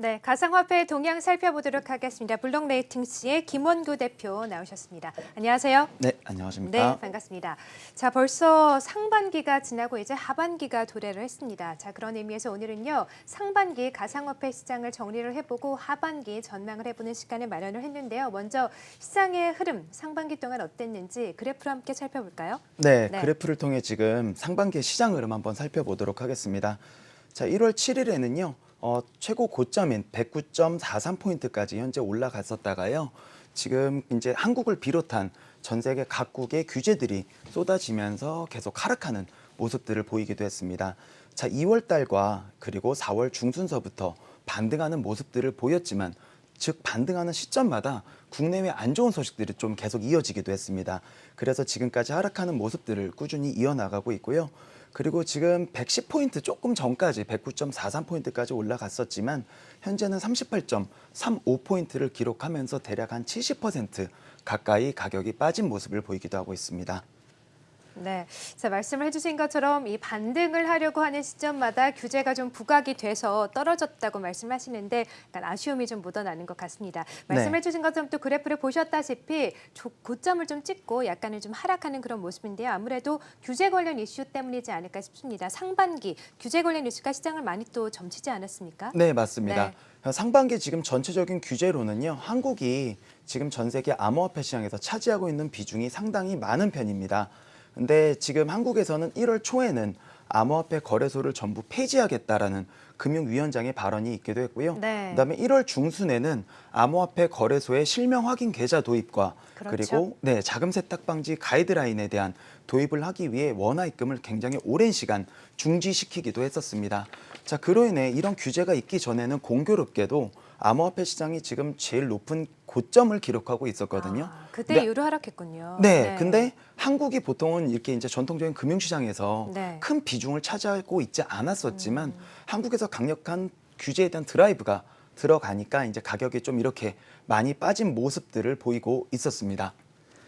네, 가상화폐 동향 살펴보도록 하겠습니다. 블록 레이팅스의 김원구 대표 나오셨습니다. 안녕하세요. 네, 네, 안녕하십니까. 반갑습니다. 자, 벌써 상반기가 지나고 이제 하반기가 도래를 했습니다. 자, 그런 의미에서 오늘은요, 상반기 가상화폐 시장을 정리를 해보고 하반기 전망을 해보는 시간을 마련을 했는데요. 먼저 시장의 흐름, 상반기 동안 어땠는지 그래프로 함께 살펴볼까요? 네, 네. 그래프를 통해 지금 상반기 시장 흐름 한번 살펴보도록 하겠습니다. 자, 1월 7일에는요. 어, 최고 고점인 109.43포인트까지 현재 올라갔었다가요. 지금 이제 한국을 비롯한 전 세계 각국의 규제들이 쏟아지면서 계속 하락하는 모습들을 보이기도 했습니다. 자, 2월 달과 그리고 4월 중순서부터 반등하는 모습들을 보였지만 즉 반등하는 시점마다 국내외 안 좋은 소식들이 좀 계속 이어지기도 했습니다. 그래서 지금까지 하락하는 모습들을 꾸준히 이어나가고 있고요. 그리고 지금 110포인트 조금 전까지 109.43포인트까지 올라갔었지만 현재는 38.35포인트를 기록하면서 대략 한 70% 가까이 가격이 빠진 모습을 보이기도 하고 있습니다. 네, 자 말씀을 해주신 것처럼 이 반등을 하려고 하는 시점마다 규제가 좀 부각이 돼서 떨어졌다고 말씀하시는데 약간 아쉬움이 좀 묻어나는 것 같습니다. 말씀해주신 것처럼 또 그래프를 보셨다시피 조- 고점을 좀 찍고 약간은 좀 하락하는 그런 모습인데요. 아무래도 규제 관련 이슈 때문이지 않을까 싶습니다. 상반기 규제 관련 이슈가 시장을 많이 또 점치지 않았습니까? 네, 맞습니다. 네. 상반기 지금 전체적인 규제로는요. 한국이 지금 전 세계 암호화폐 시장에서 차지하고 있는 비중이 상당히 많은 편입니다. 근데 지금 한국에서는 1월 초에는 암호화폐 거래소를 전부 폐지하겠다라는 금융위원장의 발언이 있기도 했고요. 네. 그다음에 1월 중순에는 암호화폐 거래소의 실명 확인 계좌 도입과 그렇죠. 리고 네, 자금 세탁 방지 가이드라인에 대한 도입을 하기 위해 원화 입금을 굉장히 오랜 시간 중지시키기도 했었습니다. 자, 그로 인해 이런 규제가 있기 전에는 공교롭게도 암호화폐 시장이 지금 제일 높은 고점을 기록하고 있었거든요. 아, 그때 근데- 이후로 하락했군요. 네, 근데 한국이 보통은 이렇게 이제 전통적인 금융시장에서 네. 큰 비중을 차지하고 있지 않았었지만 한국에서 강력한 규제에 대한 드라이브가 들어가니까 이제 가격이 좀 이렇게 많이 빠진 모습들을 보이고 있었습니다.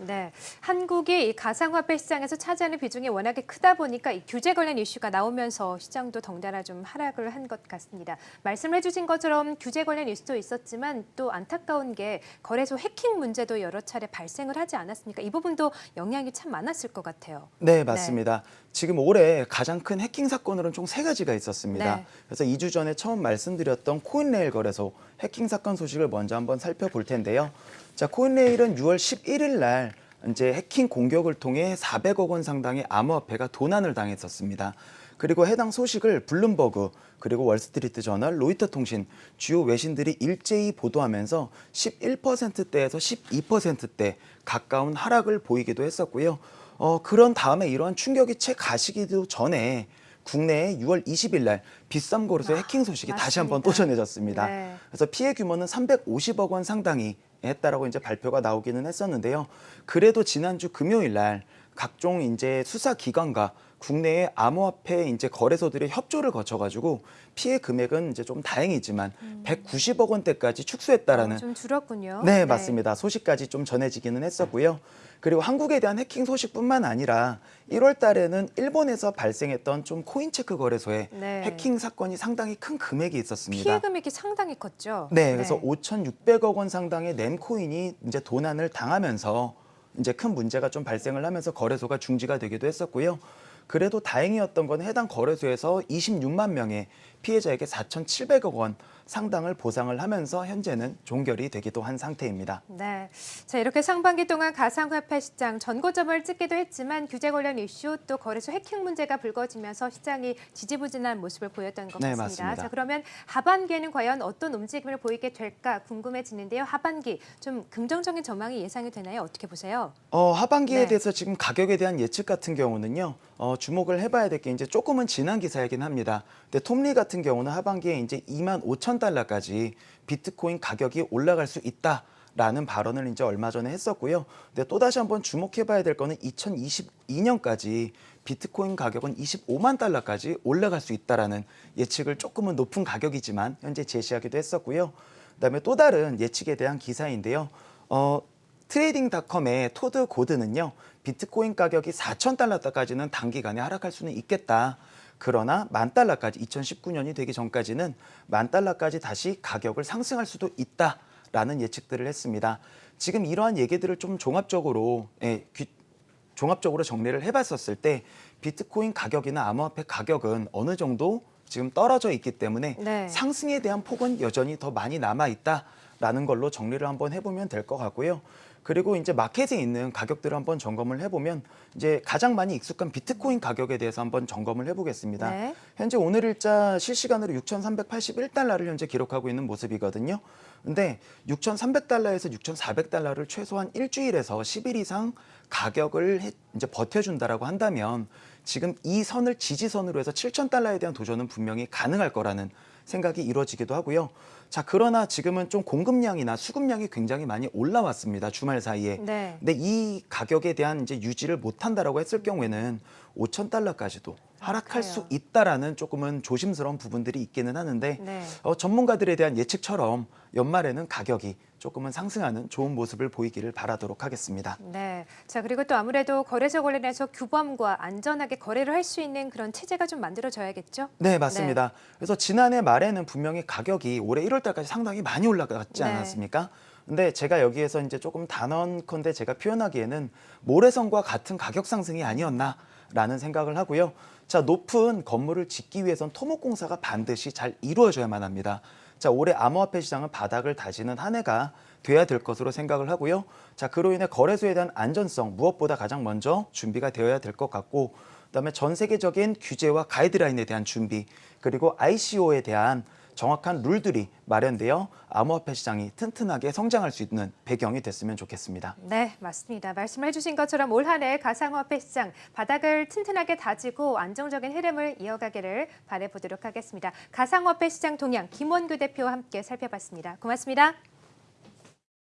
네, 한국이 이 가상화폐 시장에서 차지하는 비중이 워낙에 크다 보니까 이 규제 관련 이슈가 나오면서 시장도 덩달아 좀 하락을 한 것 같습니다. 말씀해 주신 것처럼 규제 관련 이슈도 있었지만 또 안타까운 게 거래소 해킹 문제도 여러 차례 발생을 하지 않았습니까? 이 부분도 영향이 참 많았을 것 같아요. 네, 맞습니다. 지금 올해 가장 큰 해킹 사건으로는 총 세 가지가 있었습니다. 네. 그래서 2주 전에 처음 말씀드렸던 코인레일 거래소 해킹 사건 소식을 먼저 한번 살펴볼 텐데요. 자, 코인레일은 6월 11일 날 이제 해킹 공격을 통해 400억 원 상당의 암호화폐가 도난을 당했었습니다. 그리고 해당 소식을 블룸버그 그리고 월스트리트 저널, 로이터 통신 주요 외신들이 일제히 보도하면서 11%대에서 12%대 가까운 하락을 보이기도 했었고요. 어, 그런 다음에 이러한 충격이 채 가시기도 전에 국내에 6월 20일 날 빗썸 거래소 해킹 소식이 다시 한번 또. 전해졌습니다. 네. 그래서 피해 규모는 350억 원 상당히 했다라고 이제 발표가 나오기는 했었는데요. 그래도 지난주 금요일 날 각종 이제 수사 기관과 국내의 암호화폐 이제 거래소들의 협조를 거쳐가지고 피해 금액은 이제 좀 다행이지만 190억 원대까지 축소했다라는 어, 좀 줄었군요. 네, 맞습니다. 소식까지 좀 전해지기는 했었고요. 그리고 한국에 대한 해킹 소식뿐만 아니라 1월 달에는 일본에서 발생했던 좀 코인 체크 거래소에 네. 해킹 사건이 상당히 큰 금액이 있었습니다. 피해 금액이 상당히 컸죠. 네, 그래서 5,600억 원 상당의 램코인이 이제 도난을 당하면서 이제 큰 문제가 좀 발생을 하면서 거래소가 중지가 되기도 했었고요. 그래도 다행이었던 건 해당 거래소에서 26만 명의 피해자에게 4,700억 원 상당을 보상을 하면서 현재는 종결이 되기도 한 상태입니다. 네. 자, 이렇게 상반기 동안 가상화폐 시장 전고점을 찍기도 했지만 규제 관련 이슈 또 거래소 해킹 문제가 불거지면서 시장이 지지부진한 모습을 보였던 것 네, 같습니다. 맞습니다. 자, 그러면 하반기에는 과연 어떤 움직임을 보이게 될까 궁금해지는데요. 하반기 좀 긍정적인 전망이 예상이 되나요? 어떻게 보세요? 어, 하반기에 네. 대해서 지금 가격에 대한 예측 같은 경우는요, 어, 주목을 해봐야 될 게 이제 조금은 지난 기사이긴 합니다. 근데 톰리 같은 경우는 하반기에 이제 2만 5천 달러까지 비트코인 가격이 올라갈 수 있다. 라는 발언을 이제 얼마 전에 했었고요. 근데 또 다시 한번 주목해 봐야 될 거는 2022년까지 비트코인 가격은 25만 달러까지 올라갈 수 있다라는 예측을 조금은 높은 가격이지만 현재 제시하기도 했었고요. 그다음에 또 다른 예측에 대한 기사인데요. 어, 트레이딩닷컴의 토드 고드는요. 비트코인 가격이 4천 달러까지는 단기간에 하락할 수는 있겠다. 그러나 만 달러까지 2019년이 되기 전까지는 만 달러까지 다시 가격을 상승할 수도 있다라는 예측들을 했습니다. 지금 이러한 얘기들을 좀 종합적으로 예, 귀- 종합적으로 정리를 해봤었을 때 비트코인 가격이나 암호화폐 가격은 어느 정도 지금 떨어져 있기 때문에 네. 상승에 대한 폭은 여전히 더 많이 남아 있다라는 걸로 정리를 한번 해보면 될 것 같고요. 그리고 이제 마켓에 있는 가격들을 한번 점검을 해보면 이제 가장 많이 익숙한 비트코인 가격에 대해서 한번 점검을 해보겠습니다. 네. 현재 오늘 일자 실시간으로 6,381달러를 현재 기록하고 있는 모습이거든요. 근데 6,300달러에서 6,400달러를 최소한 일주일에서 10일 이상 가격을 해- 이제 버텨준다라고 한다면 지금 이 선을 지지선으로 해서 7,000달러에 대한 도전은 분명히 가능할 거라는 생각이 이루어지기도 하고요. 자, 그러나 지금은 좀 공급량이나 수급량이 굉장히 많이 올라왔습니다. 주말 사이에. 네. 근데 이 가격에 대한 이제 유지를 못한다라고 했을 경우에는 5천 달러까지도 하락할 수. 있다라는 조금은 조심스러운 부분들이 있기는 하는데 네. 어, 전문가들에 대한 예측처럼 연말에는 가격이 조금은 상승하는 좋은 모습을 보이기를 바라도록 하겠습니다. 네. 자, 그리고 또 아무래도 거래소 관련해서 규범과 안전하게 거래를 할 수 있는 그런 체제가 좀 만들어져야겠죠? 네, 맞습니다. 그래서 지난해 말에는 분명히 가격이 올해 1월 달까지 상당히 많이 올라갔지 네. 않았습니까? 근데 제가 여기에서 이제 조금 단언컨대 제가 표현하기에는 모래성과 같은 가격 상승이 아니었나 라는 생각을 하고요. 자, 높은 건물을 짓기 위해선 토목공사가 반드시 잘 이루어져야만 합니다. 자, 올해 암호화폐 시장은 바닥을 다지는 한 해가 돼야 될 것으로 생각을 하고요. 자, 그로 인해 거래소에 대한 안전성 무엇보다 가장 먼저 준비가 되어야 될 것 같고 그다음에 전 세계적인 규제와 가이드라인에 대한 준비 그리고 ICO에 대한 정확한 룰들이 마련되어 암호화폐 시장이 튼튼하게 성장할 수 있는 배경이 됐으면 좋겠습니다. 네, 맞습니다. 말씀을 해주신 것처럼 올 한 해 가상화폐 시장 바닥을 튼튼하게 다지고 안정적인 흐름을 이어가기를 바라보도록 하겠습니다. 가상화폐 시장 동향 김원규 대표와 함께 살펴봤습니다. 고맙습니다.